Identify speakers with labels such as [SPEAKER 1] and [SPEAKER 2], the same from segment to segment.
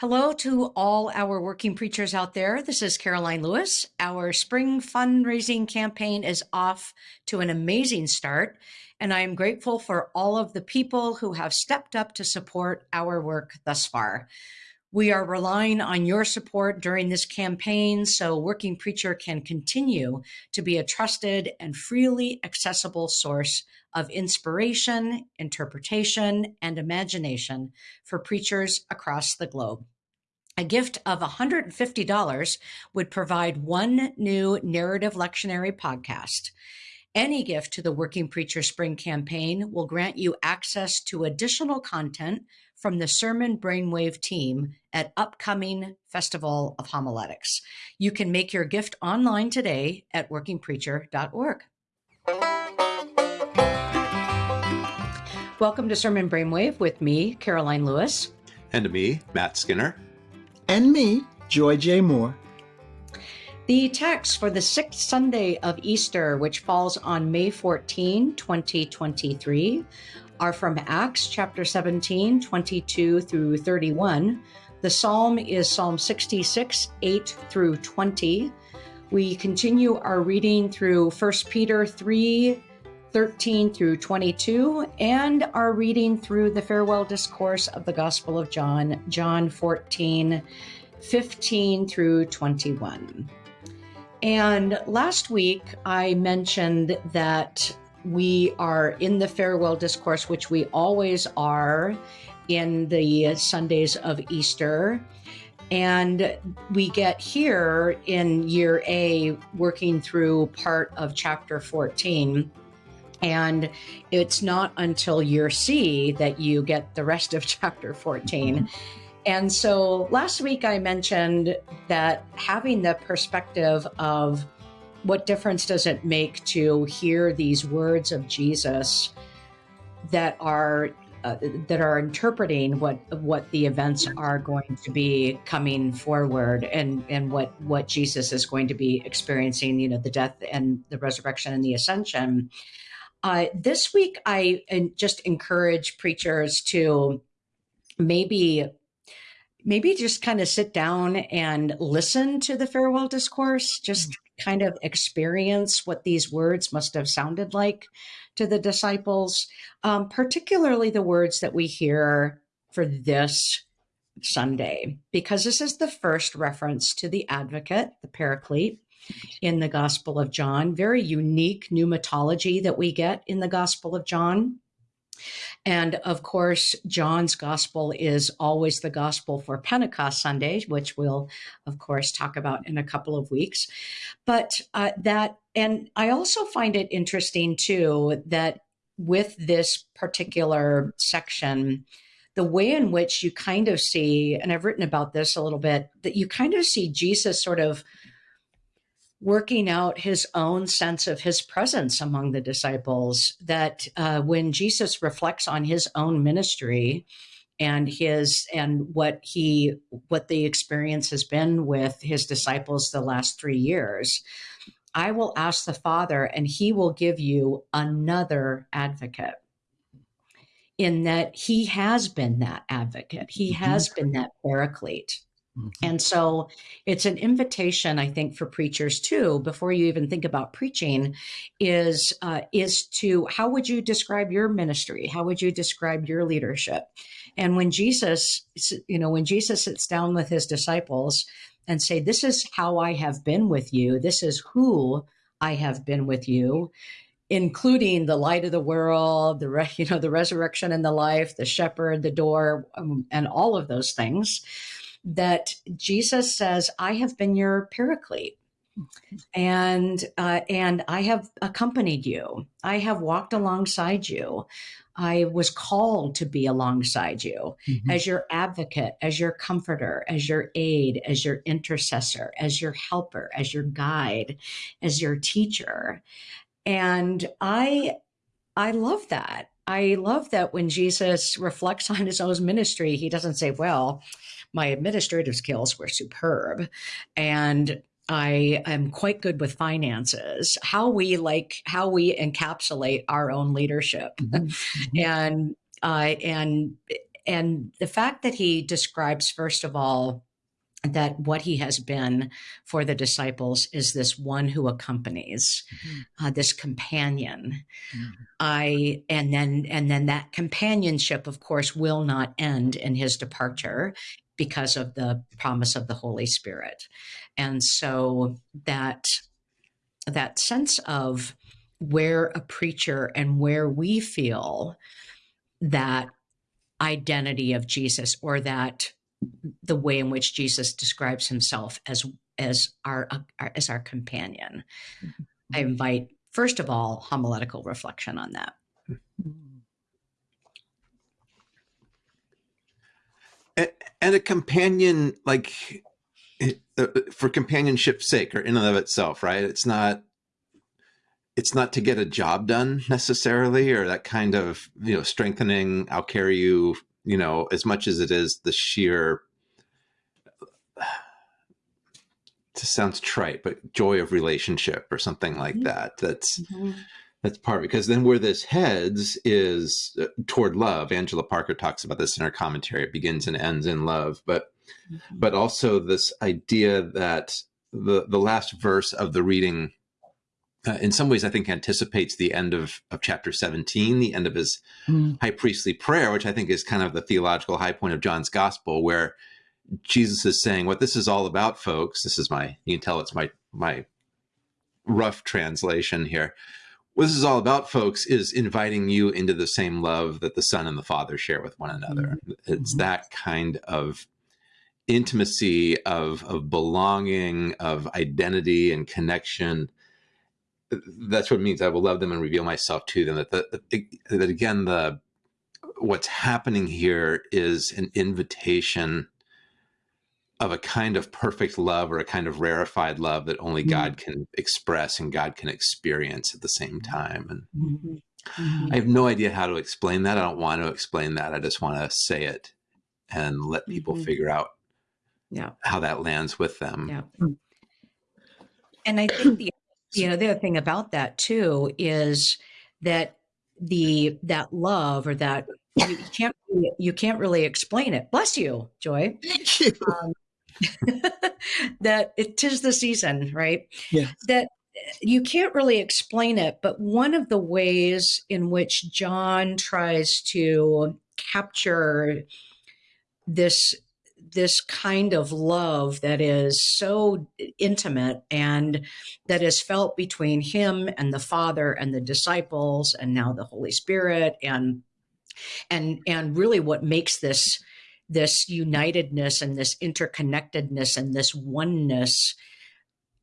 [SPEAKER 1] Hello to all our working preachers out there. This is Karoline Lewis. Our spring fundraising campaign is off to an amazing start, and I am grateful for all of the people who have stepped up to support our work thus far. We are relying on your support during this campaign so Working Preacher can continue to be a trusted and freely accessible source of inspiration, interpretation, and imagination for preachers across the globe. A gift of $150 would provide one new narrative lectionary podcast. Any gift to the Working Preacher Spring campaign will grant you access to additional content from the Sermon Brainwave team at upcoming Festival of Homiletics. You can make your gift online today at workingpreacher.org. Welcome to Sermon Brainwave with me, Karoline Lewis.
[SPEAKER 2] And me, Matt Skinner.
[SPEAKER 3] And me, Joy J. Moore.
[SPEAKER 1] The text for the sixth Sunday of Easter, which falls on May 14, 2023, are from Acts chapter 17, 22 through 31. The psalm is Psalm 66, 8 through 20. We continue our reading through 1 Peter 3, 13 through 22, and our reading through the farewell discourse of the Gospel of John, John 14, 15 through 21. And last week I mentioned that we are in the farewell discourse, which we always are in the Sundays of Easter. And we get here in year A, working through part of chapter 14 and it's not until year C that you get the rest of chapter 14. Mm-hmm. And so last week I mentioned that having the perspective of what difference does it make to hear these words of Jesus that are uh, that are interpreting what what the events are going to be coming forward and and what what Jesus is going to be experiencing you know the death and the resurrection and the ascension uh, this week, I just encourage preachers to maybe maybe just kind of sit down and listen to the farewell discourse just mm-hmm. kind of experience what these words must have sounded like to the disciples um, particularly the words that we hear for this sunday because this is the first reference to the advocate the paraclete in the Gospel of John. Very unique pneumatology that we get in the Gospel of John. And of course, John's gospel is always the gospel for Pentecost Sunday, which we'll, of course, talk about in a couple of weeks. But uh, that, and I also find it interesting too that with this particular section, the way in which you kind of see, and I've written about this a little bit, that you kind of see Jesus sort of working out his own sense of his presence among the disciples. That uh, when Jesus reflects on his own ministry and his and what he what the experience has been with his disciples the last three years, I will ask the Father, and he will give you another advocate. In that he has been that advocate, he mm-hmm. has been that paraclete Mm-hmm. And so it's an invitation, I think, for preachers too, before you even think about preaching, is uh, is to how would you describe your ministry? How would you describe your leadership? And when Jesus, you know, when Jesus sits down with his disciples and say, "This is how I have been with you. This is who I have been with you." including the light of the world, the re- you know the resurrection and the life, the shepherd, the door, um, and all of those things that Jesus says, I have been your paraclete. And uh, and I have accompanied you. I have walked alongside you. I was called to be alongside you mm-hmm. as your advocate, as your comforter, as your aid, as your intercessor, as your helper, as your guide, as your teacher. And I I love that. I love that when Jesus reflects on his own ministry, he doesn't say, well, my administrative skills were superb. And I am quite good with finances. How we like how we encapsulate our own leadership, mm-hmm. mm-hmm. and uh, and and the fact that he describes first of all that what he has been for the disciples is this one who accompanies mm-hmm. uh, this companion mm-hmm. i and then and then that companionship of course will not end in his departure because of the promise of the holy spirit and so that that sense of where a preacher and where we feel that identity of Jesus or that the way in which Jesus describes himself as as our, our as our companion. Mm-hmm. I invite first of all homiletical reflection on that.
[SPEAKER 2] And a companion like uh, for companionship's sake or in and of itself, right? It's not it's not to get a job done necessarily or that kind of you know strengthening i'll carry you you know as much as it is the sheer it sounds trite but joy of relationship or something like mm-hmm. that that's mm-hmm. That's part because then where this heads is uh, toward love angela parker talks about this in her commentary it begins and ends in love but mm-hmm. but also this idea that the the last verse of the reading uh, in some ways, I think anticipates the end of, of chapter 17, the end of his mm. high priestly prayer, which I think is kind of the theological high point of John's gospel, where Jesus is saying, What this is all about, folks, this is my, you can tell it's my, my rough translation here. What this is all about, folks, is inviting you into the same love that the Son and the Father share with one another. Mm. It's mm. that kind of intimacy of, of belonging, of identity and connection that's what it means. I will love them and reveal myself to them. That, that, that again, the what's happening here is an invitation of a kind of perfect love or a kind of rarefied love that only mm-hmm. God can express and God can experience at the same time. And mm-hmm. Mm-hmm. I have no idea how to explain that. I don't want to explain that. I just want to say it and let people mm-hmm. figure out
[SPEAKER 1] yeah.
[SPEAKER 2] how that lands with them.
[SPEAKER 1] Yeah. And I think the you know the other thing about that too is that the that love or that you can't you can't really explain it bless you joy
[SPEAKER 3] Thank you. Um,
[SPEAKER 1] that it is the season right?
[SPEAKER 3] Yeah.
[SPEAKER 1] That eh, you can't really explain it but one of the ways in which john tries to capture this this kind of love that is so intimate and that is felt between him and the father and the disciples and now the holy spirit and and and really what makes this this unitedness and this interconnectedness and this oneness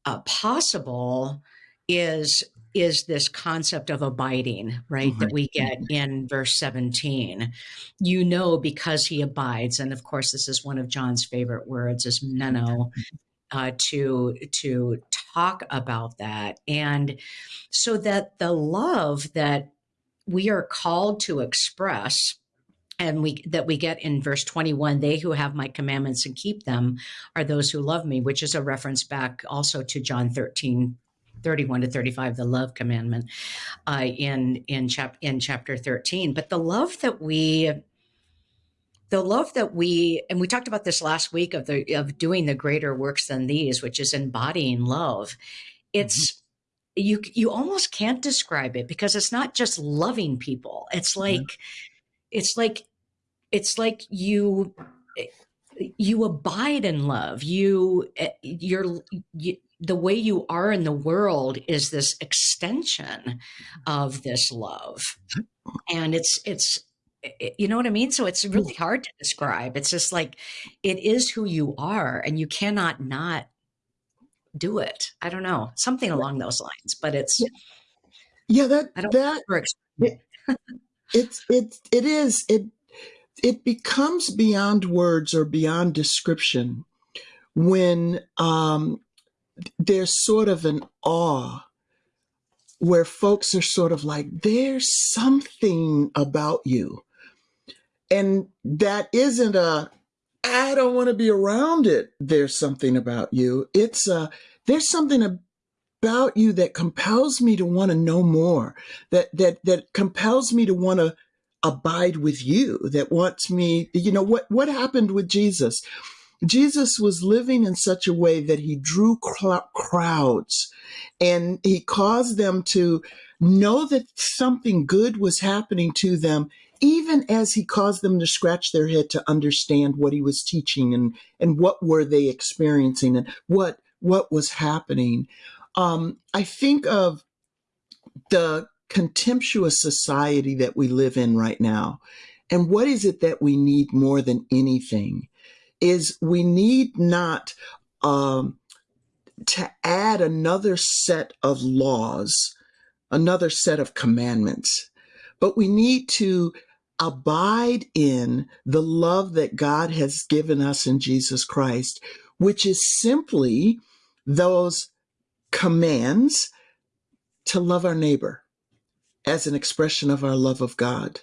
[SPEAKER 1] uh, possible is is this concept of abiding, right? Mm-hmm. That we get in verse 17. You know, because he abides. And of course, this is one of John's favorite words is meno. Uh, to to talk about that and so that the love that we are called to express and we that we get in verse 21 they who have my commandments and keep them are those who love me which is a reference back also to john 13 31 to 35, the love commandment uh, in in chap in chapter 13. But the love that we the love that we and we talked about this last week of the of doing the greater works than these, which is embodying love. It's mm-hmm. you you almost can't describe it because it's not just loving people. It's like mm-hmm. It's like it's like you you abide in love. You eh, you're you, the way you are in the world is this extension of this love. And it's it's you know what i mean? So it's really hard to describe. It's just like it is who you are and you cannot not do it. I don't know something along those lines but it's
[SPEAKER 3] yeah that I don't that it, it's it it is it it becomes beyond words or beyond description when um there's sort of an awe where folks are sort of like, there's something about you. And that isn't a, I don't want to be around it. There's something about you. It's a, there's something about you that compels me to want to know more, that, that, that compels me to want to abide with you, that wants me, you know, what, what happened with Jesus? Jesus was living in such a way that he drew crowds and he caused them to know that something good was happening to them, even as he caused them to scratch their head to understand what he was teaching and, and what were they experiencing and what, what was happening. Um, I think of the contemptuous society that we live in right now. And what is it that we need more than anything? Is we need not um, to add another set of laws, another set of commandments, but we need to abide in the love that God has given us in Jesus Christ, which is simply those commands to love our neighbor as an expression of our love of God.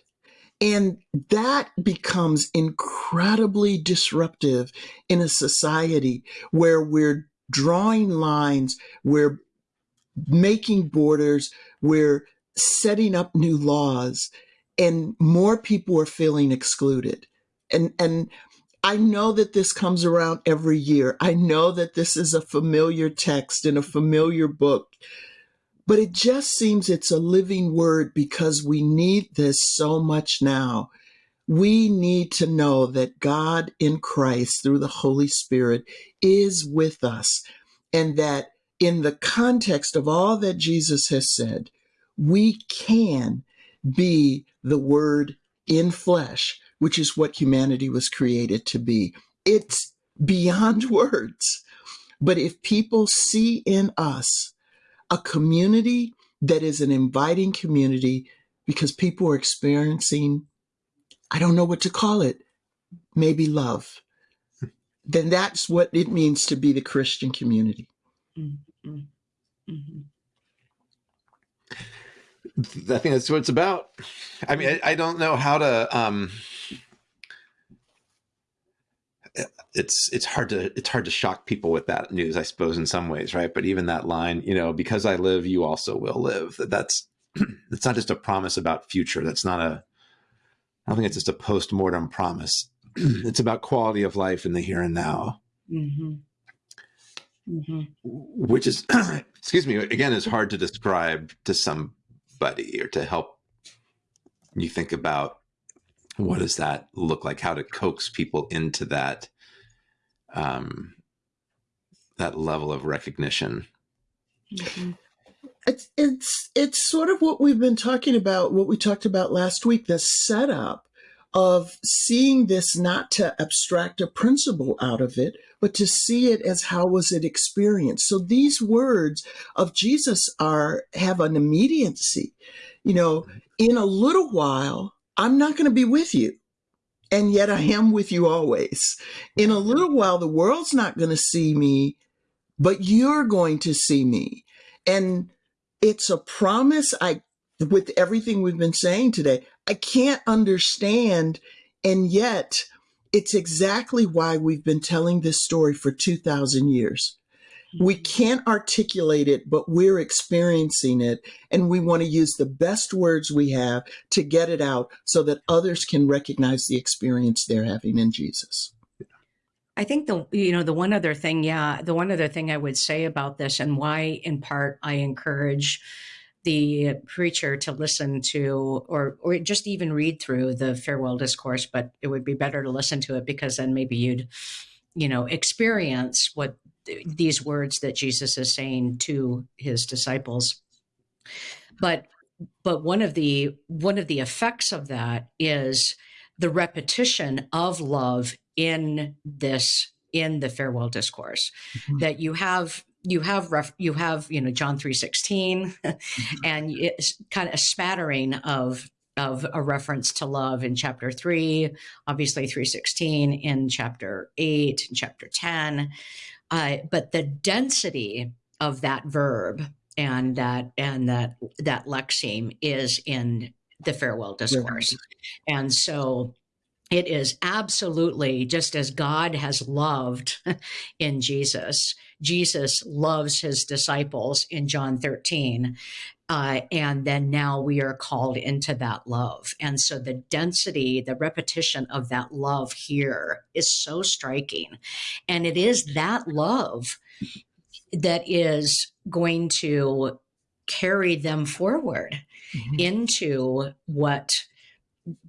[SPEAKER 3] And that becomes incredibly disruptive in a society where we're drawing lines, we're making borders, we're setting up new laws, and more people are feeling excluded. And, and I know that this comes around every year. I know that this is a familiar text in a familiar book but it just seems it's a living word because we need this so much now. We need to know that God in Christ through the Holy Spirit is with us and that in the context of all that Jesus has said, we can be the word in flesh, which is what humanity was created to be. It's beyond words. But if people see in us a community that is an inviting community because people are experiencing, I don't know what to call it, maybe love, then that's what it means to be the Christian community. Mm-hmm. Mm-hmm.
[SPEAKER 2] I think that's what it's about. I mean, I, I don't know how to. Um, it's it's hard to it's hard to shock people with that news, I suppose, in some ways, right? But even that line, you know, because I live, you also will live. That's it's not just a promise about future. That's not a. I don't think it's just a post mortem promise. it's about quality of life in the here and now. Mm-hmm. Mm-hmm. Which is, excuse me, again, is hard to describe to somebody or to help you think about what does that look like? How to coax people into that um, that level of recognition.
[SPEAKER 3] Mm-hmm. It's it's it's sort of what we've been talking about, what we talked about last week, the setup of seeing this not to abstract a principle out of it, but to see it as how was it experienced. So these words of Jesus are have an immediacy. You know, in a little while, I'm not going to be with you and yet I am with you always. In a little while, the world's not going to see me, but you're going to see me. And it's a promise I, with everything we've been saying today, I can't understand. And yet it's exactly why we've been telling this story for 2000 years. We can't articulate it, but we're experiencing it. And we want to use the best words we have to get it out so that others can recognize the experience they're having in Jesus.
[SPEAKER 1] I think the you know the one other thing, yeah, the one other thing I would say about this and why in part I encourage the preacher to listen to or or just even read through the farewell discourse, but it would be better to listen to it because then maybe you'd you know experience what these words that Jesus is saying to his disciples. But but one of the one of the effects of that is the repetition of love in this in the farewell discourse mm-hmm. that you have you have ref, you have you know John 3:16 mm-hmm. and it's kind of a smattering of of a reference to love in chapter 3 obviously 316 in chapter 8 in chapter 10 uh, but the density of that verb and that and that that lexeme is in the farewell discourse, and so it is absolutely just as God has loved in Jesus. Jesus loves his disciples in John 13. Uh, and then now we are called into that love. And so the density, the repetition of that love here is so striking. And it is that love that is going to carry them forward mm-hmm. into what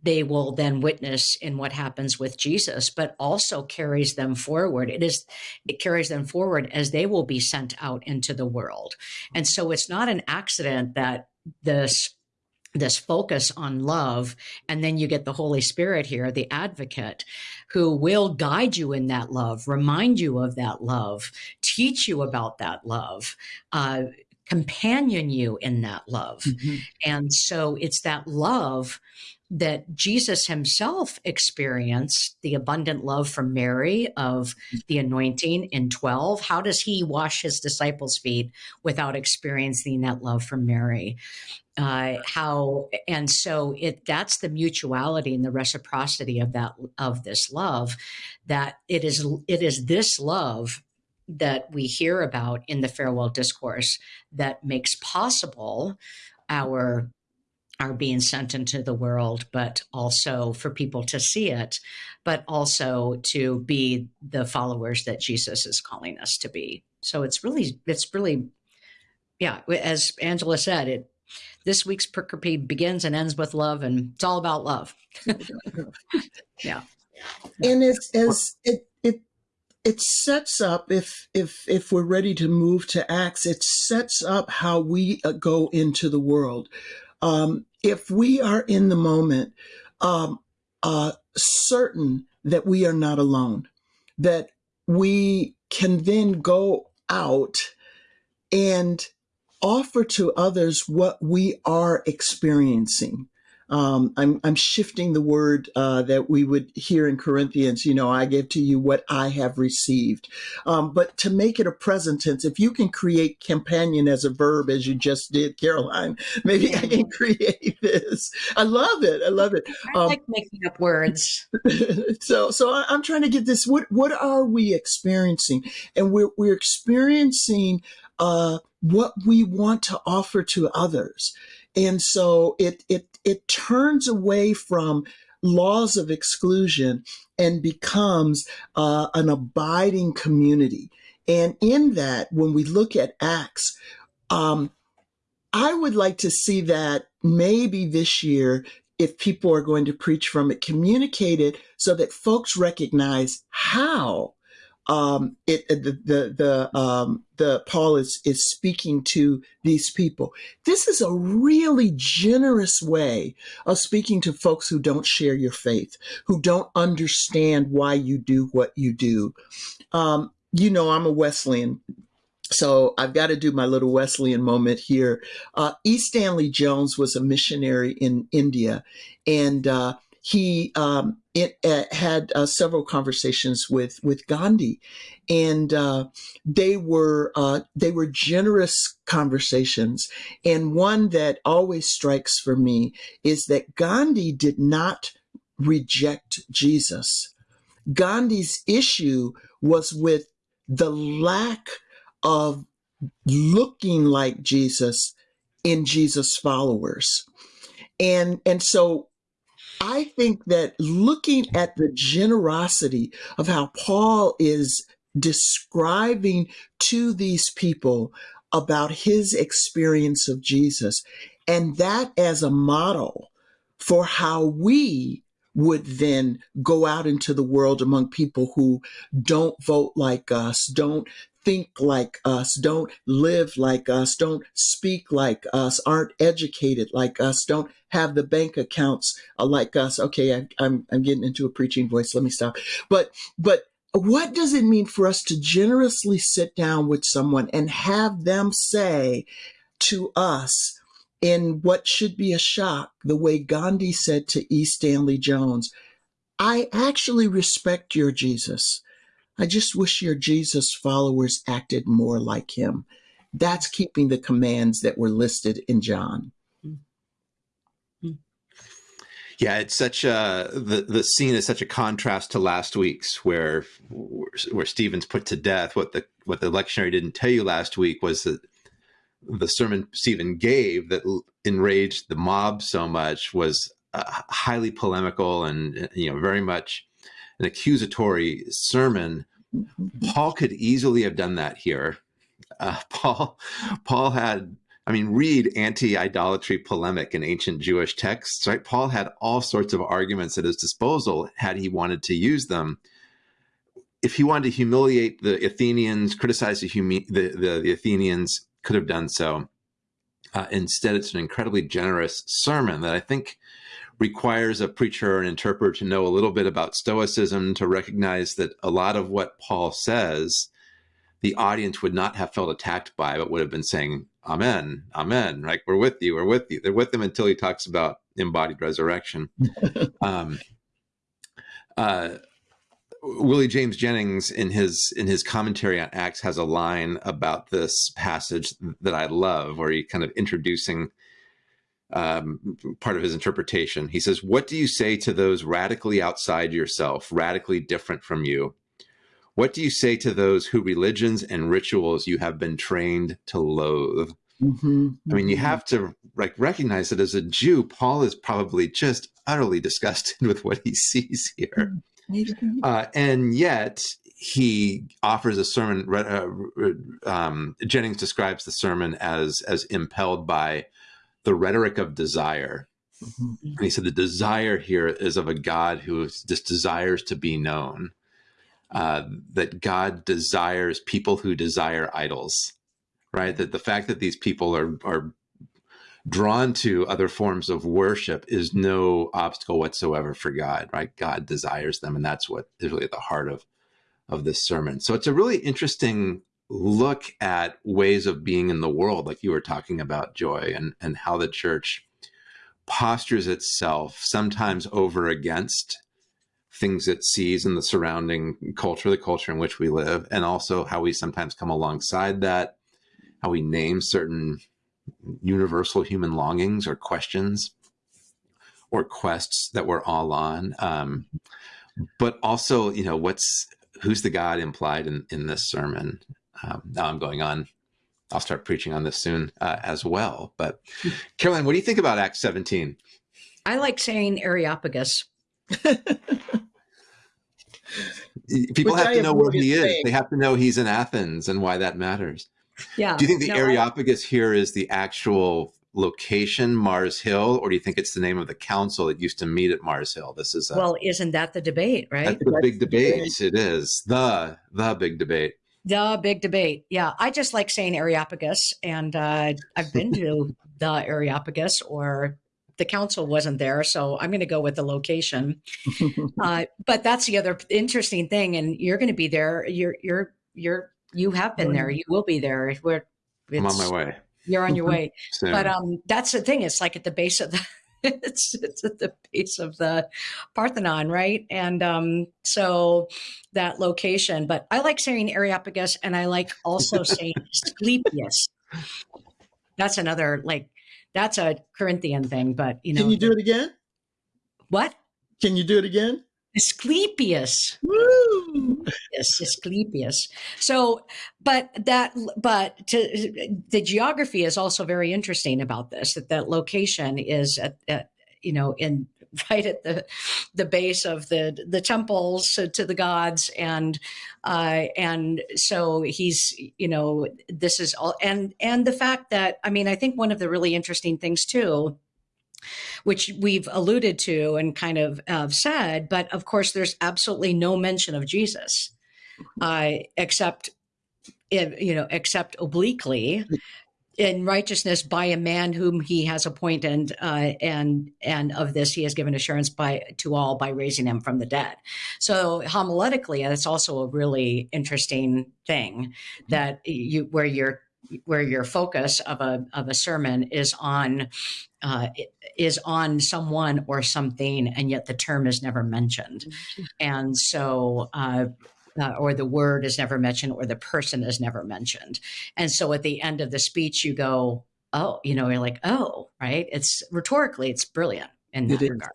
[SPEAKER 1] they will then witness in what happens with Jesus, but also carries them forward. It is, it carries them forward as they will be sent out into the world. And so it's not an accident that this this focus on love and then you get the holy spirit here the advocate who will guide you in that love remind you of that love teach you about that love uh, companion you in that love mm-hmm. and so it's that love that Jesus himself experienced the abundant love from Mary of the anointing in 12. How does he wash his disciples' feet without experiencing that love from Mary? Uh, how and so it that's the mutuality and the reciprocity of that of this love that it is it is this love that we hear about in the farewell discourse that makes possible our are being sent into the world, but also for people to see it, but also to be the followers that Jesus is calling us to be. So it's really, it's really, yeah, as Angela said, it this week's pericope begins and ends with love, and it's all about love. yeah.
[SPEAKER 3] And it's as it it it sets up if if if we're ready to move to acts it sets up how we uh, go into the world um, if we are in the moment um, uh, certain that we are not alone, that we can then go out and offer to others what we are experiencing um, I'm, I'm shifting the word uh, that we would hear in Corinthians, you know, I give to you what I have received. Um, but to make it a present tense, if you can create companion as a verb, as you just did, Karoline, maybe I can create this. I love it. I love it.
[SPEAKER 1] I um, like making up words.
[SPEAKER 3] so, so I, I'm trying to get this. What, what are we experiencing? And we're, we're experiencing uh, what we want to offer to others. And so it, it, it turns away from laws of exclusion and becomes uh, an abiding community. And in that, when we look at Acts, um, I would like to see that maybe this year, if people are going to preach from it, communicate it so that folks recognize how um, it the the the um, the Paul is is speaking to these people. This is a really generous way of speaking to folks who don't share your faith, who don't understand why you do what you do. Um, you know, I'm a Wesleyan. So I've got to do my little Wesleyan moment here. Uh, E. Stanley Jones was a missionary in India, and uh, he um, it, uh, had uh, several conversations with with Gandhi, and uh, they were uh, they were generous conversations. And one that always strikes for me is that Gandhi did not reject Jesus. Gandhi's issue was with the lack of looking like Jesus in Jesus' followers. And and so I think that looking at the generosity of how Paul is describing to these people about his experience of Jesus, and that as a model for how we would then go out into the world among people who don't vote like us, don't think like us, don't live like us, don't speak like us, aren't educated like us, don't have the bank accounts uh, like us. Okay, I, I'm I'm getting into a preaching voice. Let me stop. But but what does it mean for us to generously sit down with someone and have them say to us in what should be a shock, the way Gandhi said to E. Stanley Jones, I actually respect your Jesus. I just wish your Jesus followers acted more like him. That's keeping the commands that were listed in John.
[SPEAKER 2] Yeah, it's such a the the scene is such a contrast to last week's where where Stephen's put to death. What the what the lectionary didn't tell you last week was that the sermon Stephen gave that enraged the mob so much was uh, highly polemical and you know very much an accusatory sermon. Mm-hmm. Paul could easily have done that here. Uh, Paul Paul had I mean, read anti-idolatry polemic in ancient Jewish texts, right? Paul had all sorts of arguments at his disposal had he wanted to use them. If he wanted to humiliate the Athenians, criticize the, the, the, the Athenians, could have done so. Uh, instead, it's an incredibly generous sermon that I think requires a preacher or an interpreter to know a little bit about Stoicism, to recognize that a lot of what Paul says, the audience would not have felt attacked by, but would have been saying, Amen, Amen. Right? We're with you. We're with you. They're with him until he talks about embodied resurrection. um, uh, Willie James Jennings in his in his commentary on Acts has a line about this passage that I love, where he kind of introducing um, part of his interpretation. He says, "What do you say to those radically outside yourself, radically different from you? What do you say to those who religions and rituals you have been trained to loathe?" Mm -hmm. I mean, you mm-hmm. have to like recognize that as a Jew, Paul is probably just utterly disgusted with what he sees here. Mm -hmm. Uh, and yet he offers a sermon. Uh, um, Jennings describes the sermon as as impelled by the rhetoric of desire. Mm -hmm. And he said the desire here is of a God who just desires to be known. Uh, that God desires people who desire idols, right? That the fact that these people are are drawn to other forms of worship is no obstacle whatsoever for God, right? God desires them, and that's what is really at the heart of of this sermon. So it's a really interesting look at ways of being in the world, like you were talking about, Joy, and and how the church postures itself sometimes over against things it sees in the surrounding culture, the culture in which we live, and also how we sometimes come alongside that, how we name certain universal human longings or questions or quests that we're all on. Um, but also, you know, what's who's the God implied in, in this sermon? Um, now I'm going on. I'll start preaching on this soon uh, as well. But Karoline, what do you think about Acts 17?
[SPEAKER 1] I like saying Areopagus.
[SPEAKER 2] People Which have I to know where he is. They have to know he's in Athens and why that matters.
[SPEAKER 1] Yeah.
[SPEAKER 2] Do you think the no, Areopagus I, here is the actual location, Mars Hill, or do you think it's the name of the council that used to meet at Mars Hill? This is
[SPEAKER 1] a, well, isn't that the debate, right?
[SPEAKER 2] That's the that's big debate. It is the the big debate.
[SPEAKER 1] The big debate. Yeah, I just like saying Areopagus, and uh, I've been to the Areopagus, or the council wasn't there, so I'm going to go with the location. uh, but that's the other interesting thing, and you're going to be there. You're you're you're you have been there. You will be there. We're,
[SPEAKER 2] I'm on my way.
[SPEAKER 1] You're on your way. But um, that's the thing. It's like at the base of the, it's, it's at the base of the Parthenon, right? And um, so that location. But I like saying Areopagus, and I like also saying Asclepius. That's another like that's a Corinthian thing. But you know,
[SPEAKER 3] can you do it again?
[SPEAKER 1] What?
[SPEAKER 3] Can you do it again?
[SPEAKER 1] Asclepius. Woo! Yes, Asclepius. So, but that, but to, the geography is also very interesting about this. That that location is at, at you know in right at the the base of the the temples to the gods and uh and so he's you know this is all and and the fact that i mean i think one of the really interesting things too which we've alluded to and kind of uh, said. But of course, there's absolutely no mention of Jesus, uh, except, you know, except obliquely in righteousness by a man whom he has appointed uh, and and of this he has given assurance by to all by raising him from the dead. So homiletically that's also a really interesting thing that you where you're where your focus of a of a sermon is on uh, is on someone or something, and yet the term is never mentioned, mm-hmm. and so. Uh, uh, or the word is never mentioned, or the person is never mentioned. And so at the end of the speech, you go, oh, you know, you're like, oh, right. It's rhetorically, it's brilliant in that regard.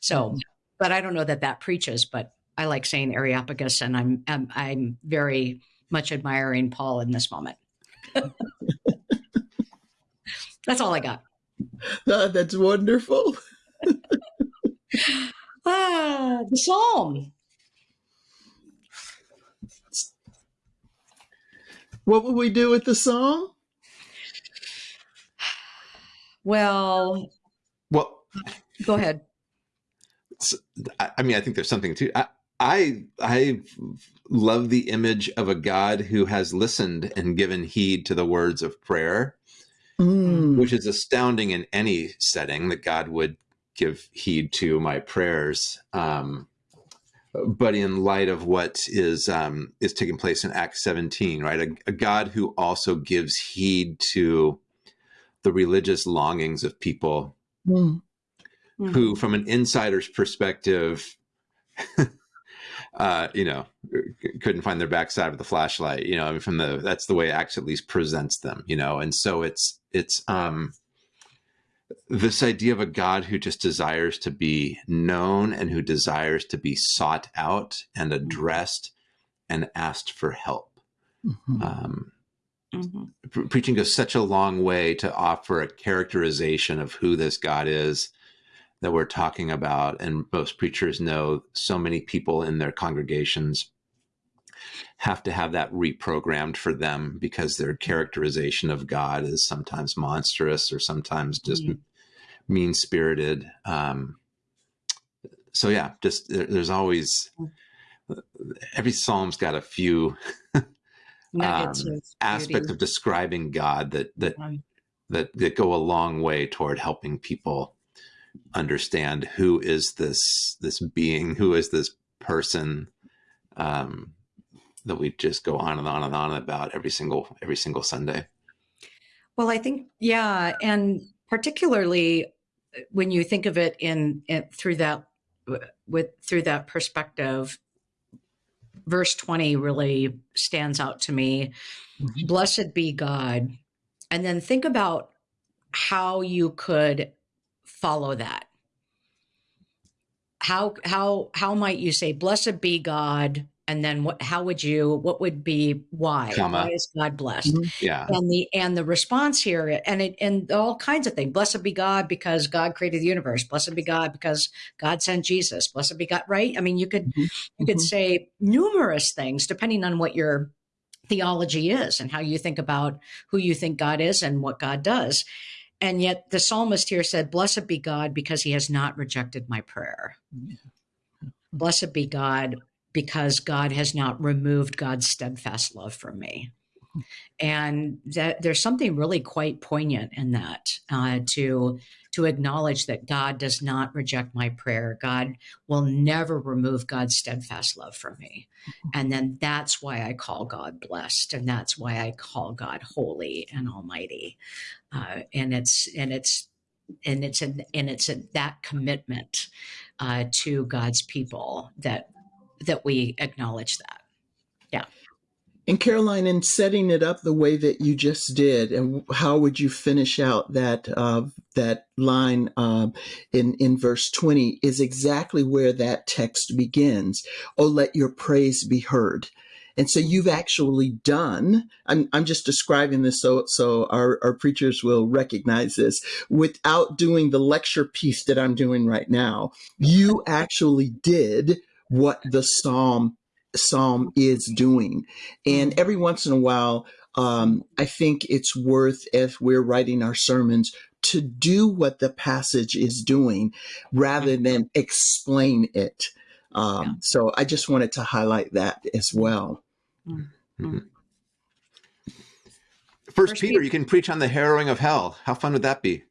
[SPEAKER 1] So, but I don't know that that preaches, but I like saying Areopagus, and I'm, I'm, I'm very much admiring Paul in this moment. That's all I got.
[SPEAKER 3] Uh, that's wonderful.
[SPEAKER 1] ah, the psalm.
[SPEAKER 3] What would we do with the psalm?
[SPEAKER 1] Well,
[SPEAKER 2] well,
[SPEAKER 1] go ahead.
[SPEAKER 2] I mean, I think there's something to. I, I I love the image of a God who has listened and given heed to the words of prayer, mm. which is astounding in any setting that God would give heed to my prayers. Um, but in light of what is um, is taking place in Acts 17, right, a, a God who also gives heed to the religious longings of people mm. who, from an insider's perspective, uh, you know, couldn't find their backside of the flashlight. You know, I mean, from the that's the way Acts at least presents them. You know, and so it's it's um, this idea of a God who just desires to be known and who desires to be sought out and addressed and asked for help. Mm -hmm. um, Mm-hmm. Preaching goes such a long way to offer a characterization of who this God is that we're talking about. And most preachers know so many people in their congregations have to have that reprogrammed for them because their characterization of God is sometimes monstrous or sometimes just mm-hmm. mean spirited. Um, so yeah, just there's always mm. every psalm's got a few um, aspects of describing God that that that that go a long way toward helping people understand who is this this being, who is this person um, that we just go on and on and on about every single every single Sunday.
[SPEAKER 1] Well, I think yeah, and particularly uh, when you think of it in, in through that with through that perspective verse 20 really stands out to me. Mm-hmm. Blessed be God. And then think about how you could follow that. How how how might you say blessed be God and then what how would you what would be why? Comma. why is god blessed?
[SPEAKER 2] Mm-hmm. yeah.
[SPEAKER 1] And the and the response here and it and all kinds of things. Blessed be god because god created the universe. Blessed be god because god sent jesus. Blessed be god right? I mean you could mm-hmm. you could mm-hmm. say numerous things depending on what your theology is and how you think about who you think god is and what god does. And yet the psalmist here said blessed be god because he has not rejected my prayer. Blessed be god because God has not removed God's steadfast love from me. And that there's something really quite poignant in that uh, to to acknowledge that God does not reject my prayer. God will never remove God's steadfast love from me. And then that's why I call God blessed, and that's why I call God holy and almighty. Uh, and it's and it's and it's and it's in that commitment uh, to God's people that that we acknowledge that. Yeah.
[SPEAKER 3] And Karoline, in setting it up the way that you just did, and how would you finish out that uh, that line uh, in in verse twenty? Is exactly where that text begins. Oh, let your praise be heard. And so you've actually done. I'm I'm just describing this so so our our preachers will recognize this without doing the lecture piece that I'm doing right now. You actually did what the psalm psalm is doing. And mm-hmm. every once in a while, um, I think it's worth, if we're writing our sermons, to do what the passage is doing rather mm-hmm. than explain it. Um, yeah. So I just wanted to highlight that as well. Mm-hmm.
[SPEAKER 2] First, First Peter, Peter, you can preach on the harrowing of hell. How fun would that be?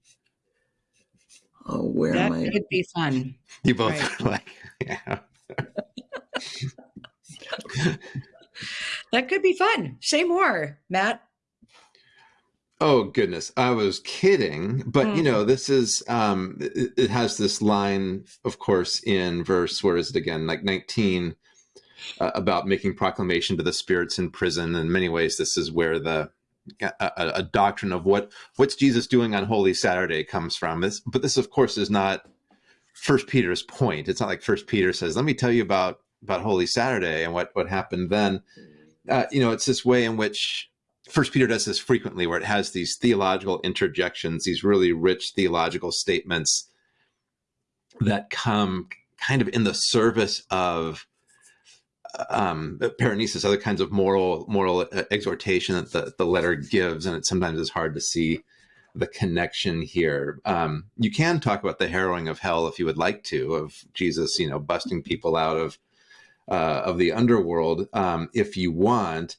[SPEAKER 3] Oh, where
[SPEAKER 1] that
[SPEAKER 3] am I?
[SPEAKER 1] That could be fun.
[SPEAKER 2] You both right. like, yeah.
[SPEAKER 1] that could be fun. Say more, Matt.
[SPEAKER 2] Oh goodness, I was kidding, but mm. you know, this is um it, it, has this line, of course, in verse where is it again, like 19, uh, about making proclamation to the spirits in prison. In many ways, this is where the a, a, doctrine of what what's Jesus doing on Holy Saturday comes from. This, but this, of course, is not First Peter's point. It's not like First Peter says, "Let me tell you about about Holy Saturday and what what happened then." Uh, you know, it's this way in which First Peter does this frequently, where it has these theological interjections, these really rich theological statements that come kind of in the service of um, paraenesis, other kinds of moral moral exhortation that the, the letter gives, and it sometimes is hard to see the connection here. Um, you can talk about the harrowing of hell if you would like to, of Jesus, you know, busting people out of uh, of the underworld um, if you want.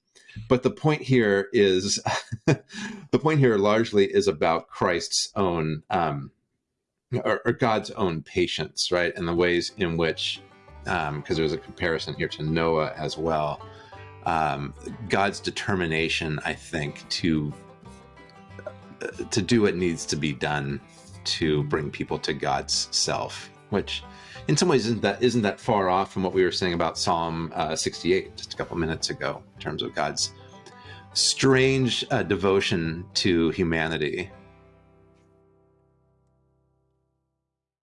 [SPEAKER 2] But the point here is, the point here largely is about Christ's own, um, or, or, God's own patience, right? And the ways in which, because um, there's a comparison here to Noah as well. Um, God's determination, I think, to to do what needs to be done to bring people to God's self, which in some ways isn't that isn't that far off from what we were saying about Psalm uh, 68 just a couple minutes ago in terms of God's strange uh, devotion to humanity